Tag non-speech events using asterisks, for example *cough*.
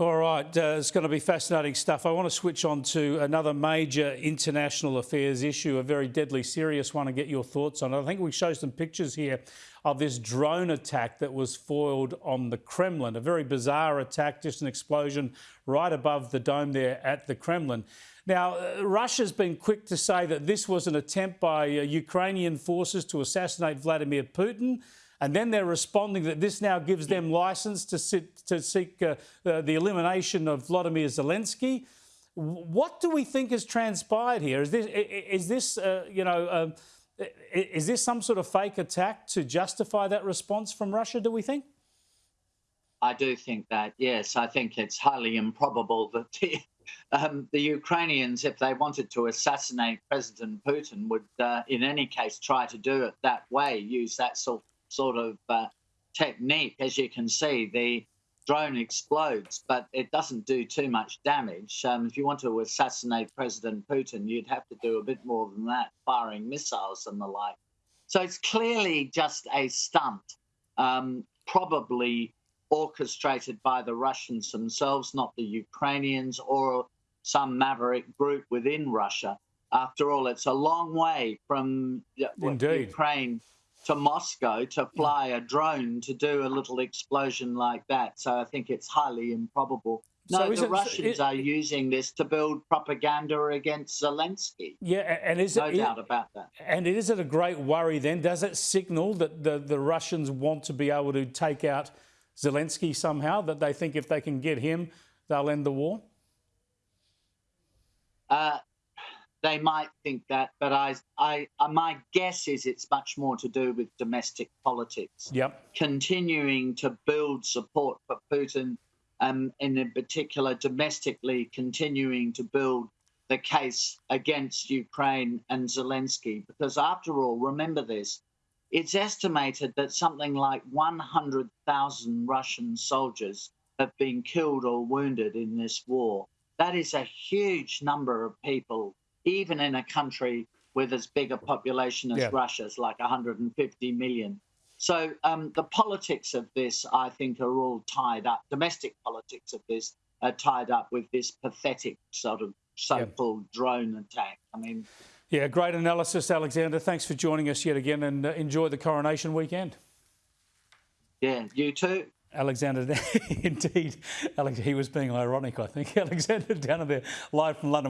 All right, uh, it's going to be fascinating stuff. I want to switch on to another major international affairs issue, a very deadly serious one, and get your thoughts on it. I think we show some pictures here of this drone attack that was foiled on the Kremlin. A very bizarre attack, just an explosion right above the dome there at the Kremlin. Now, uh, Russia's been quick to say that this was an attempt by uh, Ukrainian forces to assassinate Vladimir Putin. And then they're responding that this now gives them license to, sit, to seek uh, uh, the elimination of Vladimir Zelensky. What do we think has transpired here? Is this, is this uh, you know, um, is this some sort of fake attack to justify that response from Russia, do we think? I do think that, yes. I think it's highly improbable that the, um, the Ukrainians, if they wanted to assassinate President Putin, would uh, in any case try to do it that way, use that sort sort of uh, technique. As you can see, the drone explodes, but it doesn't do too much damage. Um, if you want to assassinate President Putin, you'd have to do a bit more than that, firing missiles and the like. So it's clearly just a stunt, um, probably orchestrated by the Russians themselves, not the Ukrainians or some maverick group within Russia. After all, it's a long way from Indeed. Ukraine to Moscow to fly a drone to do a little explosion like that. So I think it's highly improbable. No, so the it, Russians it, are using this to build propaganda against Zelensky. Yeah, and is no it, doubt about that. And is it a great worry then? Does it signal that the, the Russians want to be able to take out Zelensky somehow? That they think if they can get him, they'll end the war? Uh, they might think that, but I, I, uh, my guess is it's much more to do with domestic politics. Yep. Continuing to build support for Putin, um, and in particular, domestically continuing to build the case against Ukraine and Zelensky. Because after all, remember this, it's estimated that something like 100,000 Russian soldiers have been killed or wounded in this war. That is a huge number of people even in a country with as big a population as yeah. Russia's, like 150 million. So um, the politics of this, I think, are all tied up. Domestic politics of this are tied up with this pathetic sort of so-called yeah. drone attack. I mean, yeah, great analysis, Alexander. Thanks for joining us yet again, and uh, enjoy the coronation weekend. Yeah, you too. Alexander, *laughs* indeed, Alex, he was being ironic, I think. *laughs* Alexander Downer, live from London.